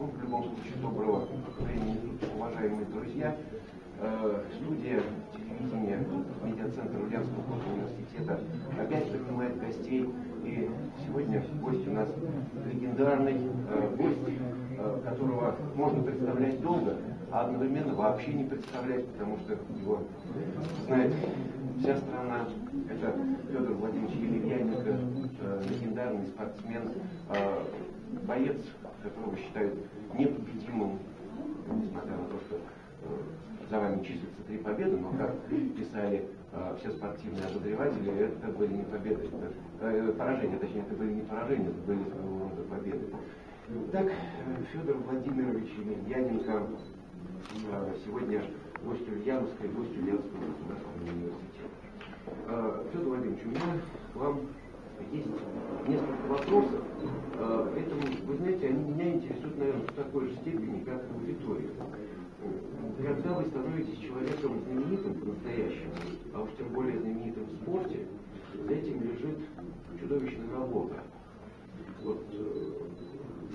Ну, В любом случае, доброго времени уважаемые друзья. Э, Студия телевидения медиацентра Ульяновского университета опять принимает гостей. И сегодня гость у нас легендарный э, гость, э, которого можно представлять долго, а одновременно вообще не представлять, потому что его знает вся страна. Это Федор Владимирович Елевьяненко, э, легендарный спортсмен, э, боец, которого считают непобедимым, несмотря на то, что э, за вами числятся три победы, но, как писали э, все спортивные обозреватели, это были не победы, это, э, поражения, точнее, это были не поражения, это были своего рода победы. Так, Федор Владимирович Емельяненко э, сегодня гость Ульяновска и гость Ульяновского государственного университета. Э, Федор Владимирович, у меня к вам есть несколько вопросов, э, поэтому, вы знаете, они меня интересуют, наверное, в такой же степени, как и аудиторию. Когда вы становитесь человеком знаменитым по-настоящему, а уж тем более знаменитым в спорте, за этим лежит чудовищная работа. Вот, э,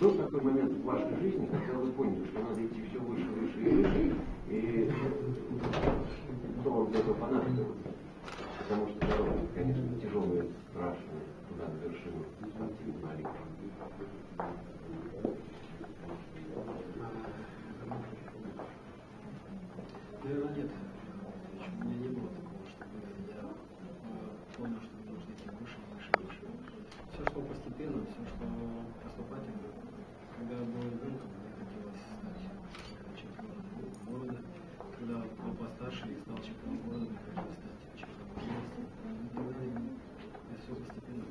был такой момент в вашей жизни, когда вы поняли, что надо идти все выше, выше и выше, и что вам для этого понадобилось? Потому что дорога, конечно, тяжелая, страшная, Наверное, нет. У меня не было такого, чтобы я понял, что мне нужно идти выше, выше. Все шло постепенно, все шло поступательно. Когда был ребенком, мне хотелось стать. Когда был постарше и стал чемпионом города, мне хотелось стать чемпионом области. И так далее. И все постепенно.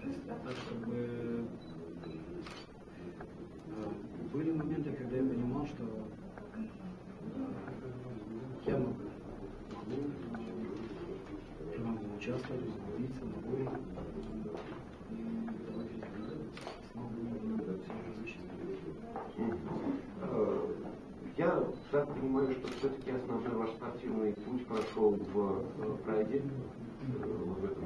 То есть, так, чтобы э, были моменты, когда я понимал, что я могу, могу, я могу участвовать, могу биться, могу и давайте слава Богу, все различные. Э, Я так понимаю, что все-таки основной ваш спортивный прошел в э, Прайде, э, в этом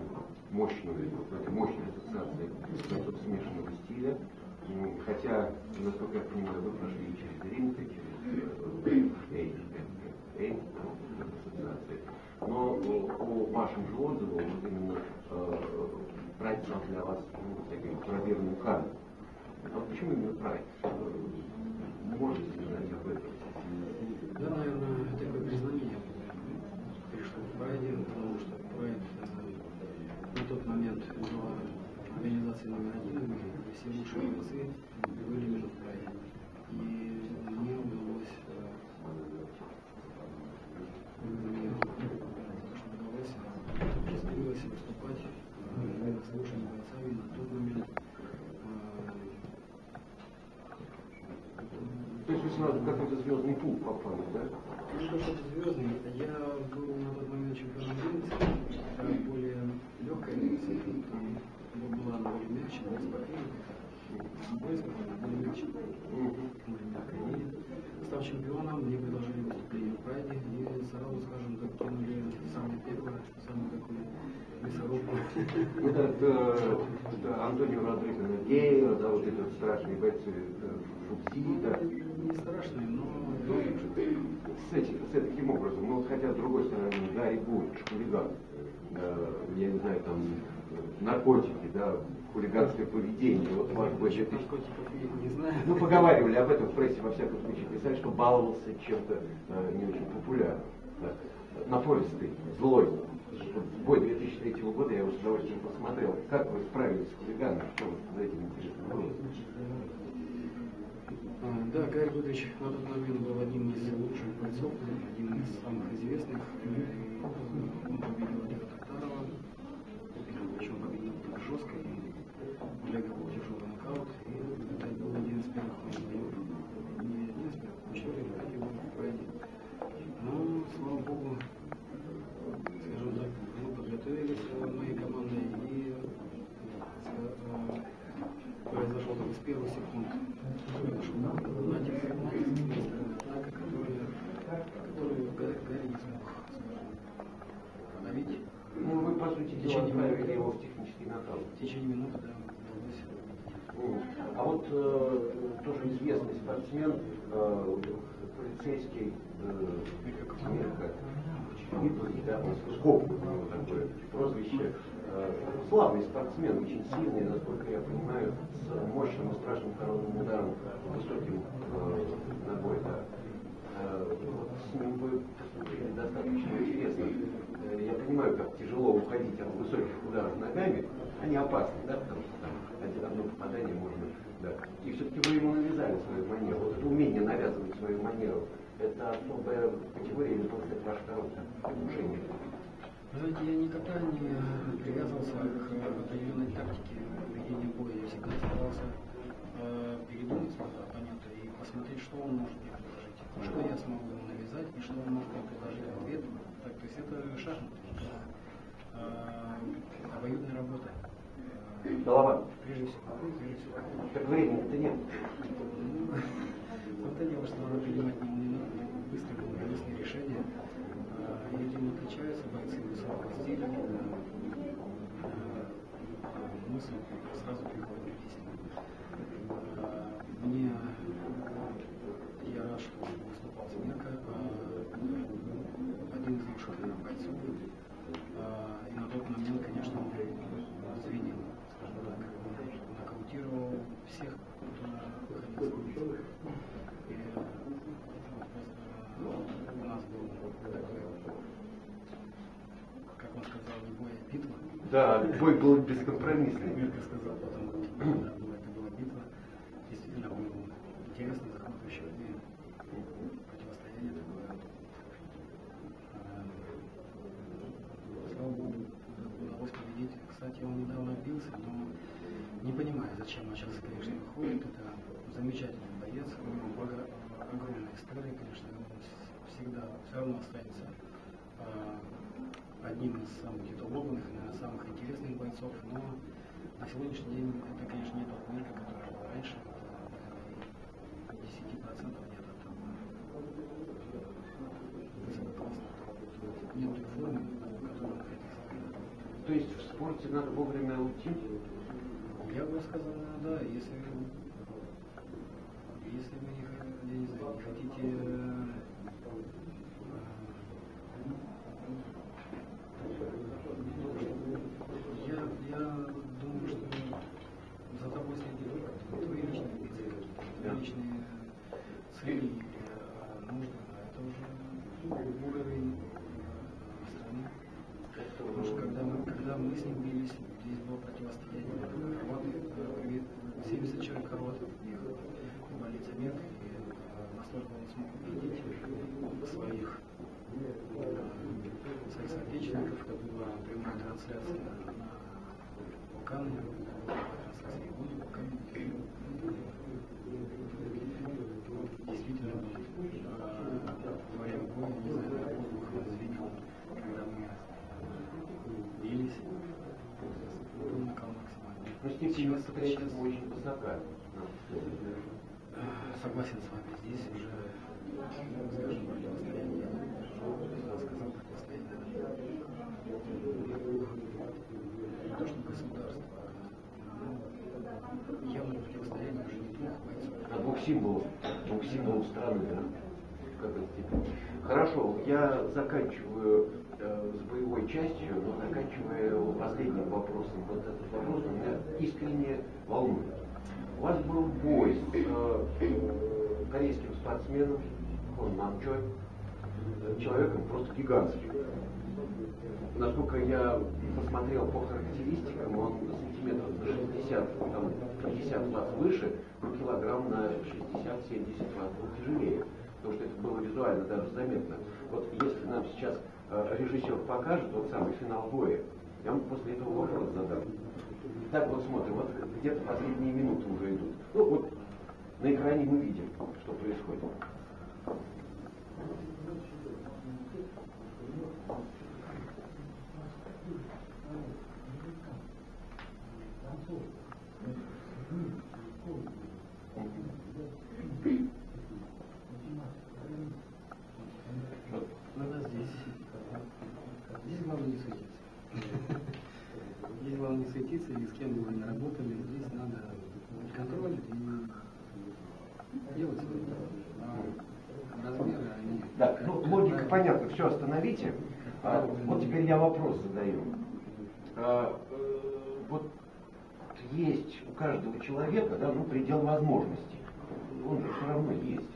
мощной, в этой мощной ассоциации метод смешанного стиля. М, Хотя, насколько я понимаю, вы прошли и через ринг, и через э, Эй, ассоциации. Но по вашим же отзывам, вот именно Прайд стал для вас ну, таким проверенным камнем. А вот почему именно Прайд? Можете сказать об этом? Да, наверное, Прайде, потому что Прайд э, на тот момент была организацией номер один и все лучшие бойцы были в Прайде. И мне удалось э, мне удалось счастливилось выступать э, именно с лучшими бойцами на тот момент. Э, То есть вы сразу какой-то звездный пул попали, да? Не то, что звездный, я был на тот момент чемпионом Винницы, это более легкая Винница, там была на воле мяч, была спортивная, бойска, более мяч, более мягкая. И став чемпионом, мне предложили выступление в Прайде, и сразу, скажем так, кинули самое первое, самую такую мясорубку. Это, э, это Антонио Родриго Нагея, да, вот этот страшный бойцы Фукси, да. Не страшные, но С, этим, с таким образом, ну, хотя, с другой стороны, Гарри Гуд, хулиган, э, я не знаю, там, наркотики, да, хулиганское поведение, вот наркотиков я не знаю. Ну, поговаривали об этом в прессе, во всяком случае, писали, что баловался чем-то э, не очень популярным. Да. Напористый, злой. Бой 2003 года я его с удовольствием посмотрел. Как вы справились с хулиганом? Что вы за этим интересно было? А, Да, Гарри Гудович на тот момент был одним из лучших бойцов, одним из самых известных. И Он победил Олега Токтарова, причем победил так жестко. И не отправили его в технический нотал. В течение минуты, да, А вот э, тоже известный спортсмен, э, полицейский э, Мирка, да, Скоп, ну, такое прозвище, э, славный спортсмен, очень сильный, насколько я понимаю, с мощным и страшным коронным ударом, высоким э, ногой, да. Э, вот с ним вы достаточно интересно. Я понимаю, как тяжело уходить от высоких ударов ногами. Они опасны, да, потому что там один одно попадание можно, да. И все-таки вы ему навязали свою манеру. Вот это умение навязывать свою манеру, это особая категория или просто это ваше короткое внушение? Знаете, я никогда не привязывался к определенной тактике ведения боя. Я всегда старался э, передумать оппонента и посмотреть, что он может мне предложить, что я смогу ему навязать и что он может мне предложить в ответ. Есть это шахматы, это э, обоюдная работа. Голова. Прежде всего, прежде всего. Как времени-то нет. Вот это дело, что надо принимать не быстрые, компромиссные решения. А, И этим отличаются бойцы высокого стиля. А, Мысль сразу приходит к истине. А, Мне я рад, что выступал с Мирко, один из лучших наверное, бойцов. А, И на тот момент, конечно, он звенел, скажем так, нокаутировал всех, кто выходил с улицы. И, э, у нас был такой, как он сказал, а битва. Да, бой был бескомпромиссный. Мирка сказал потом, да, была, это была битва. Действительно было интересно, захватывающе и противостояние такое. Э, Слава Богу, удалось победить. Кстати, он недавно отбился, но не понимаю, зачем он сейчас, конечно, выходит. Это замечательный боец, у него бога- история, конечно, он с- всегда все равно останется э, одним из самых титулованных, наверное, самых интересных бойцов, но на сегодняшний день это, конечно, не тот мир, который был раньше, это, наверное, и 10% нет от нет формы, которую он хотел. То есть в спорте надо вовремя уйти? Я бы сказал, да, если, если хотите э, э, я, я думаю, что за тобой следит твои личные амбиции, твои личные цели и э, нужды, это уже уровень э, страны. Потому что когда мы, когда мы с ним бились, здесь было противостояние. Вот э, 70 человек рот их больница мед, и э, настолько он смог убедить своих, э, своих соотечественников, это была прямая трансляция на Вулкане, трансляция и будет Вулкане. Действительно, во время боя, не знаю, воздух звенел, когда мы бились. Был накал максимальный. Но с ним Сейчас- сейчас- очень высока. Э, Согласен с вами, здесь уже, скажем, противостояние, я сказал, противостояние не то, что государства, а явное противостояние уже не двух бойцов. А двух символов, двух символов страны, да? Хорошо, я заканчиваю э, с боевой частью, но заканчиваю последним вопросом. Вот этот вопрос меня искренне волнует. У вас был бой с э, корейским спортсменом Хон Намчой, человеком просто гигантским. Насколько я посмотрел по характеристикам, он сантиметров на 60, там, 50 вас выше, но килограмм на 60-70 вас был тяжелее. Потому что это было визуально даже заметно. Вот если нам сейчас э, режиссер покажет тот самый финал боя, я вам после этого вопрос задам. Так вот смотрим, вот где-то последние минуты уже идут. Ну вот на экране мы видим, что происходит. Вот. Надо здесь. Здесь главное не суетиться. Здесь главное не суетиться, и с кем бы вы ни работали, здесь надо контроль и делать размеры, они... Да, ну логика понятна, все остановите. А, вот теперь я вопрос задаю. А, э, вот есть у каждого человека, да, ну, предел возможностей. Он же все равно есть.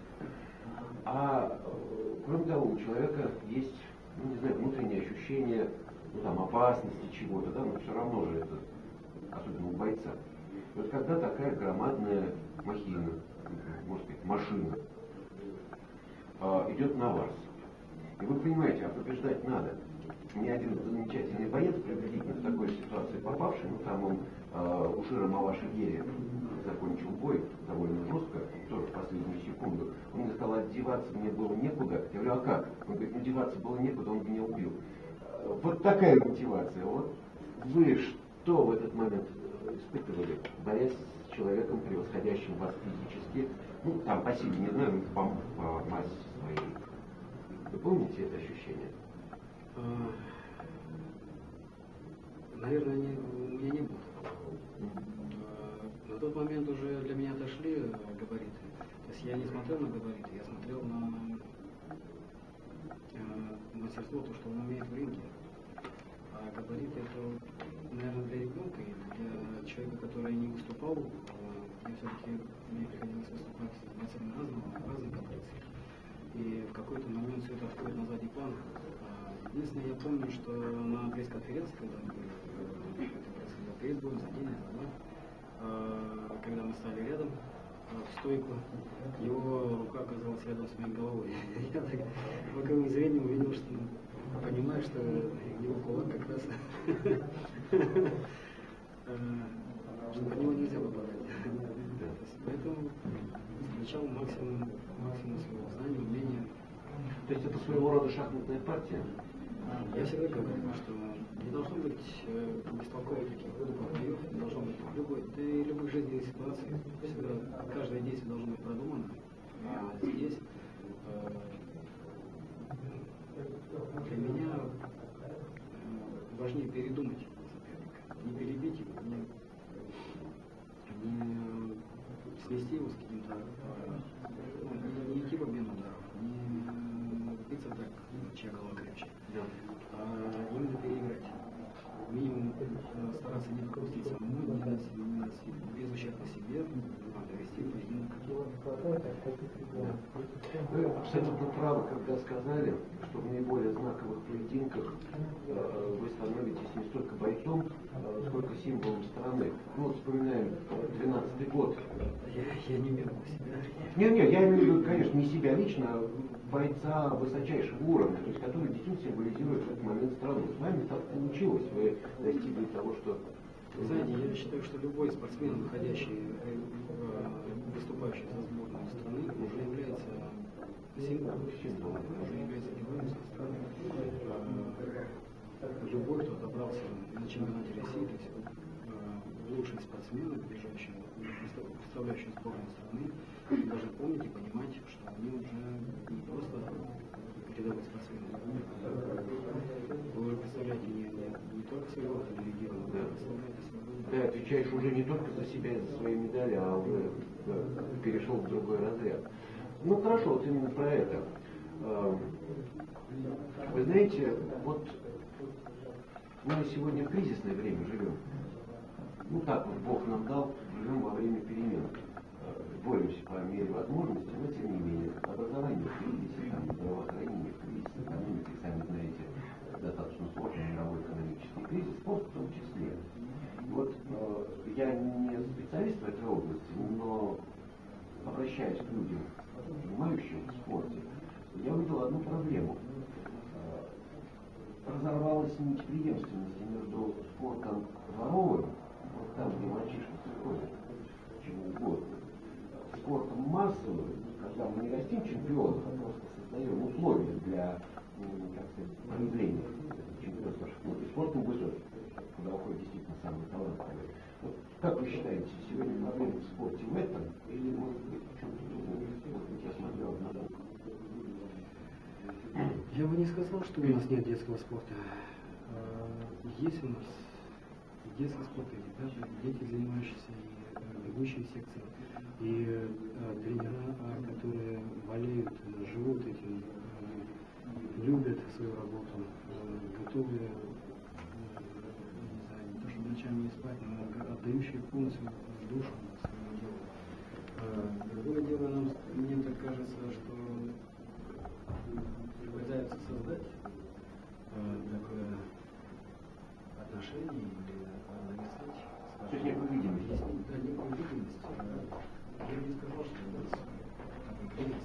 А э, кроме того, у человека есть, ну, не знаю, внутреннее ощущение, ну, там, опасности чего-то, да, но все равно же это, особенно у бойца. Вот когда такая громадная махина, можно сказать, машина, а, идет на вас, и вы понимаете, а побеждать надо. Ни один замечательный боец, приблизительно в такой ситуации попавший, ну там он э, у Шира Малаши закончил бой довольно жестко, тоже в последнюю секунду. Он мне сказал, одеваться мне было некуда. Я говорю, а как? Он говорит, ну деваться было некуда, он меня убил. Э, вот такая мотивация. Вот вы что в этот момент испытывали, борясь с человеком, превосходящим вас физически, ну там по силе, не знаю, по, по массе своей. Вы помните это ощущение? А, наверное, не, у меня не было такого. А, на тот момент уже для меня дошли габариты. То есть я не смотрел на габариты, я смотрел на э, мастерство, то, что он умеет в ринге. А габариты это, наверное, для ребенка или для человека, который не выступал. Я все-таки мне приходилось выступать с бойцами разного, разных комплекций. И в какой-то момент все это отходит на задний план. Единственное, я помню, что на пресс-конференции, когда мы были, э, происходило перед боем, за день, за два, э, когда мы стали рядом, в стойку, его рука оказалась рядом с моей головой. Я так боковым зрением увидел, что понимаю, что его кулак как раз что по него нельзя попадать. Поэтому включал максимум, максимум своего знания, умения. То есть это своего рода шахматная партия? Я всегда говорю, что не должно быть э, бестолковых таких боев, не должно быть любой, да и любых жизненных ситуаций. Всегда каждое действие должно быть продумано. А здесь э, для меня э, важнее передумать не перебить его, не, не свести его с каким-то, э, ну, не, не идти в обмен ударов, не биться так, чья голова крепче а именно переиграть. Минимум э, стараться не допустить самому, не дать, не дать без ущерба себе, а довести поединок. Вы абсолютно правы, когда сказали, что в наиболее знаковых поединках э, вы становитесь не столько бойцом, э, сколько символом страны. Ну вот вспоминаем 12 год. Я, я не имею себя. Нет, нет, я имею в виду, конечно, не себя лично, а бойца высочайшего уровня, то есть который действительно символизирует в этот момент страну. С вами так получилось, вы достигли того, что... Знаете, я считаю, что любой спортсмен, выходящий, э, выступающий за сборную страны, уже является символом, символом уже является героем своей страны. Э, любой, кто добрался на чемпионате России, то есть э, лучшие спортсмены, бежащие, представляющие сборную страны, должны помнить и понимать, что они уже не просто рядовые спортсмены. Вы представляете не, не, не только своего региона, да. вы. Ты отвечаешь уже не только за себя и за свои медали, а уже да, перешел в другой разряд. Ну хорошо, вот именно про это. Вы знаете, вот мы сегодня в кризисное время живем. Ну так вот Бог нам дал, живем во время перемен боремся по мере возможности, но тем не менее, образование в кризисе, там, здравоохранение в кризисе, экономика, сами знаете, достаточно сложный мировой экономический кризис, спорт в том числе. Вот э, я не специалист в этой области, но обращаясь к людям, понимающим в спорте, я увидел одну проблему. Э, разорвалась нить преемственности между спортом дворовым, вот там, где мальчишки приходят, чего угодно, спортом массовым, когда мы не растим чемпионов, а просто создаем условия для как сказать, проявления чемпионства шахмат. И спортом высокий, куда уходят действительно самые талантливые. Вот, как вы считаете, сегодня проблема в спорте в этом или может быть в чем-то другом? Я бы не сказал, что у нас нет детского спорта. А, есть у нас детский спорт, и даже дети, занимающиеся и бегущие секции. И э, тренера, а, которые болеют, э, живут этим, э, любят свою работу, э, готовы, э, ночами не спать, но отдающие полностью душу своему делу. Другое дело, кажется, что пытаются создать э, такое отношение или навязать. То есть некую видимость. Да, некую видимость. Э, Я не сказал, что у нас такой кризис.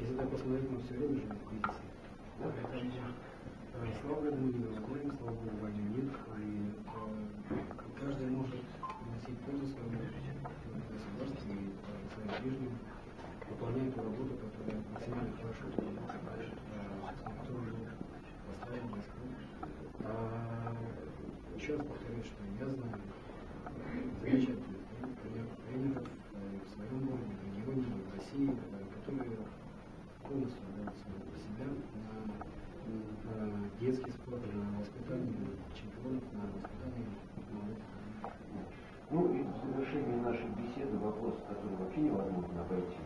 Если так посмотреть, мы все время живем в кризисе. Поэтому, э, слава богу, мы не разгоним, слава богу, войны нет. И э, каждый может приносить пользу своему государству и своим ближним, выполняя ту работу, которая максимально хорошо выполняется дальше, э, которую поставили на А, еще раз повторюсь, что я знаю замечательных тренеров, тренеров э, в своем городе, в регионе, в России, э, которые полностью отдают свое себя на э, детский спорт, на воспитание чемпионов, на воспитание молодых. Ну и в завершении нашей беседы вопрос, который вообще невозможно обойти.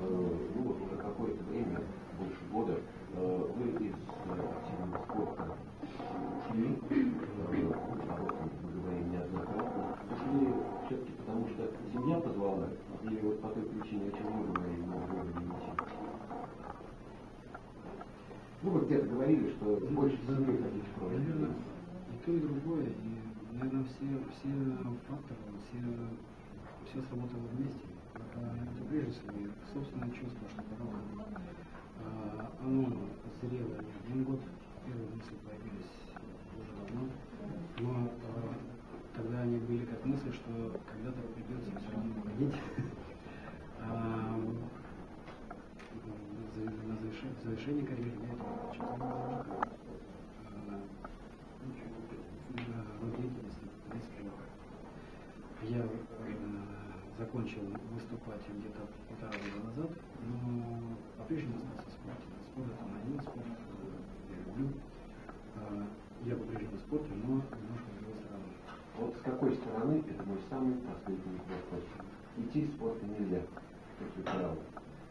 Э, Ну вот уже какое-то время, больше года, э, вы из э, активного спорта ушли, э, об этом мы говорим неоднократно, ушли все-таки потому, что семья позвала, или вот по той причине, о чем мы говорили на городе Мити? Ну вот где-то говорили, что больше Да, семьи да, хотите проводить. Наверное, и то, и другое. И, наверное, все, все факторы, все, все сработало вместе. Это, это прежде всего и собственное чувство, что пора уходить. А, оно зрело не один год. Первые мысли появились уже давно. Но а, тогда они были как мысли, что когда-то придется все равно уходить. А, на завершении карьеры я. Я закончил выступать где-то полтора года назад, но по-прежнему остался в спорте. Спорт это мой один спорт, э, я люблю. А, Я по-прежнему в спорте, но немножко с другой стороны. Вот с какой стороны, это мой самый последний вопрос. Идти из спорта нельзя. После правил.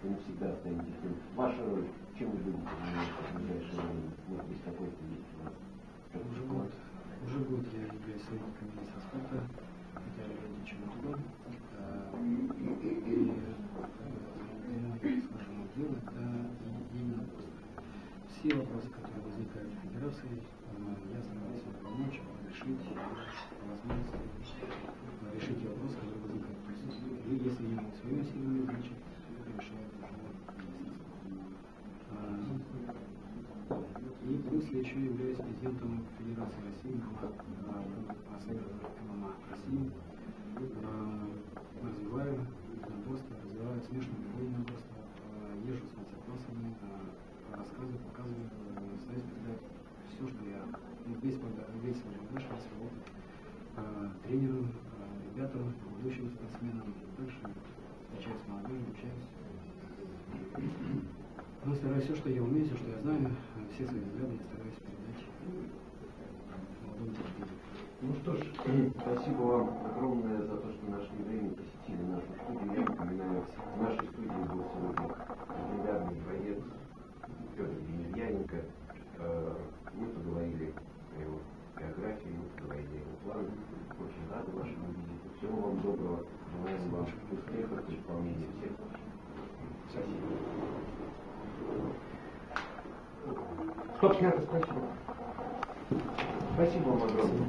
Вы навсегда останетесь тем. Ваша роль, чем вы будете заниматься в ближайшее время? Может быть, какой-то есть у вас? что-то Уже год, уже год я являюсь советником министра спорта, хотя я ради чего-то И э, скажем, дело это именно все вопросы, которые возникают в федерации, я стараюсь им помочь, решить возможности, э, решить те вопросы, которые возникают. То есть, и если я могу своими силами, значит, это решает уже министерство. А, и плюс я еще являюсь президентом Федерации России ММА, России. А, Развиваю единоборство, развиваю смешанное боевое единоборство, а, езжу с мастер-классами, а, рассказываю, показываю, стараюсь передать все, что я, весь, весь весь свой опыт тренерам, ребятам, будущим спортсменам. Также встречаюсь с молодежью, общаюсь. Ну, стараюсь все, что я умею, все, что я знаю, все свои взгляды я стараюсь передать молодым поколениям. Ну что ж, спасибо вам огромное за то, что нашли время, посетили нашу студию. Я напоминаю, в нашей студии был сегодня легендарный боец Петр Емельяненко. Э, Мы поговорили о его биографии, мы поговорили о его планах. Очень рады вашему визиту. Всего вам доброго. Желаем вам успехов и исполнения всех. Спасибо. Стоп, снято, спасибо. Спасибо вам огромное.